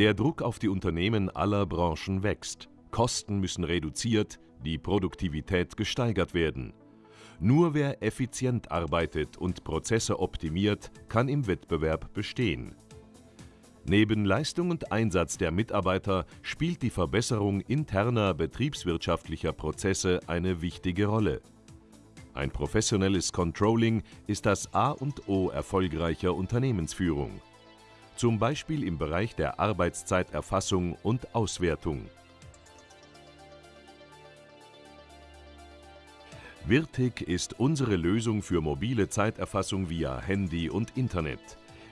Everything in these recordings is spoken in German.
Der Druck auf die Unternehmen aller Branchen wächst. Kosten müssen reduziert, die Produktivität gesteigert werden. Nur wer effizient arbeitet und Prozesse optimiert, kann im Wettbewerb bestehen. Neben Leistung und Einsatz der Mitarbeiter spielt die Verbesserung interner betriebswirtschaftlicher Prozesse eine wichtige Rolle. Ein professionelles Controlling ist das A und O erfolgreicher Unternehmensführung zum Beispiel im Bereich der Arbeitszeiterfassung und Auswertung. Virtig ist unsere Lösung für mobile Zeiterfassung via Handy und Internet.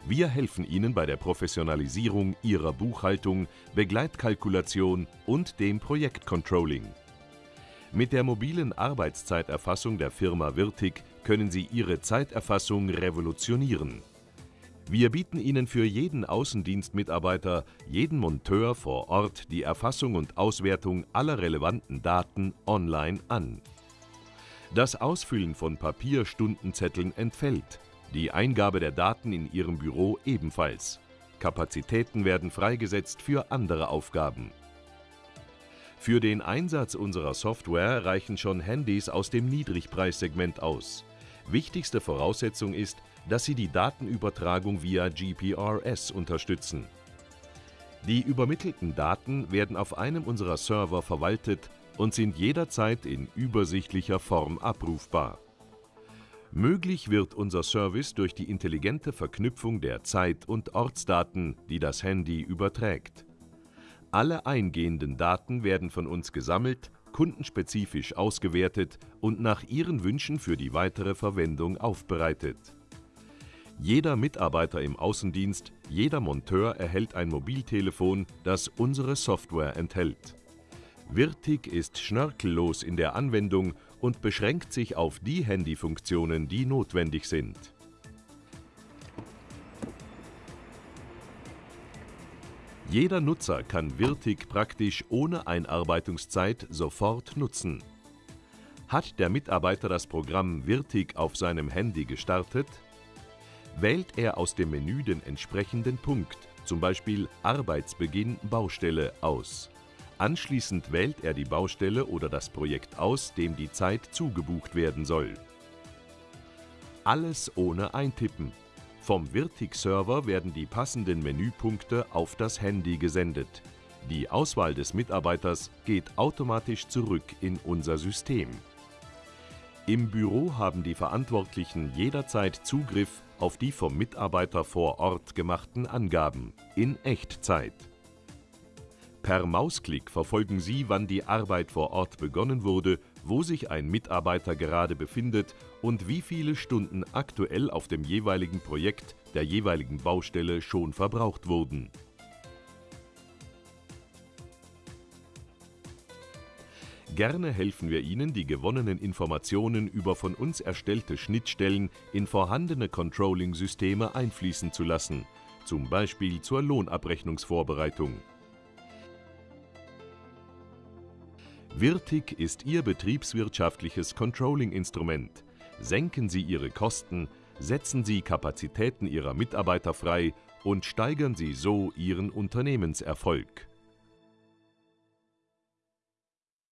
Wir helfen Ihnen bei der Professionalisierung Ihrer Buchhaltung, Begleitkalkulation und dem Projektcontrolling. Mit der mobilen Arbeitszeiterfassung der Firma Virtig können Sie Ihre Zeiterfassung revolutionieren. Wir bieten Ihnen für jeden Außendienstmitarbeiter, jeden Monteur vor Ort die Erfassung und Auswertung aller relevanten Daten online an. Das Ausfüllen von Papierstundenzetteln entfällt, die Eingabe der Daten in Ihrem Büro ebenfalls. Kapazitäten werden freigesetzt für andere Aufgaben. Für den Einsatz unserer Software reichen schon Handys aus dem Niedrigpreissegment aus. Wichtigste Voraussetzung ist, dass sie die Datenübertragung via GPRS unterstützen. Die übermittelten Daten werden auf einem unserer Server verwaltet und sind jederzeit in übersichtlicher Form abrufbar. Möglich wird unser Service durch die intelligente Verknüpfung der Zeit- und Ortsdaten, die das Handy überträgt. Alle eingehenden Daten werden von uns gesammelt, kundenspezifisch ausgewertet und nach Ihren Wünschen für die weitere Verwendung aufbereitet. Jeder Mitarbeiter im Außendienst, jeder Monteur erhält ein Mobiltelefon, das unsere Software enthält. Virtig ist schnörkellos in der Anwendung und beschränkt sich auf die Handyfunktionen, die notwendig sind. Jeder Nutzer kann Virtig praktisch ohne Einarbeitungszeit sofort nutzen. Hat der Mitarbeiter das Programm Virtig auf seinem Handy gestartet, wählt er aus dem Menü den entsprechenden Punkt, zum Beispiel Arbeitsbeginn Baustelle, aus. Anschließend wählt er die Baustelle oder das Projekt aus, dem die Zeit zugebucht werden soll. Alles ohne Eintippen. Vom Virtig-Server werden die passenden Menüpunkte auf das Handy gesendet. Die Auswahl des Mitarbeiters geht automatisch zurück in unser System. Im Büro haben die Verantwortlichen jederzeit Zugriff auf die vom Mitarbeiter vor Ort gemachten Angaben in Echtzeit. Per Mausklick verfolgen Sie, wann die Arbeit vor Ort begonnen wurde, wo sich ein Mitarbeiter gerade befindet und wie viele Stunden aktuell auf dem jeweiligen Projekt der jeweiligen Baustelle schon verbraucht wurden. Gerne helfen wir Ihnen, die gewonnenen Informationen über von uns erstellte Schnittstellen in vorhandene Controlling-Systeme einfließen zu lassen, zum Beispiel zur Lohnabrechnungsvorbereitung. Virtig ist Ihr betriebswirtschaftliches Controlling-Instrument. Senken Sie Ihre Kosten, setzen Sie Kapazitäten Ihrer Mitarbeiter frei und steigern Sie so Ihren Unternehmenserfolg.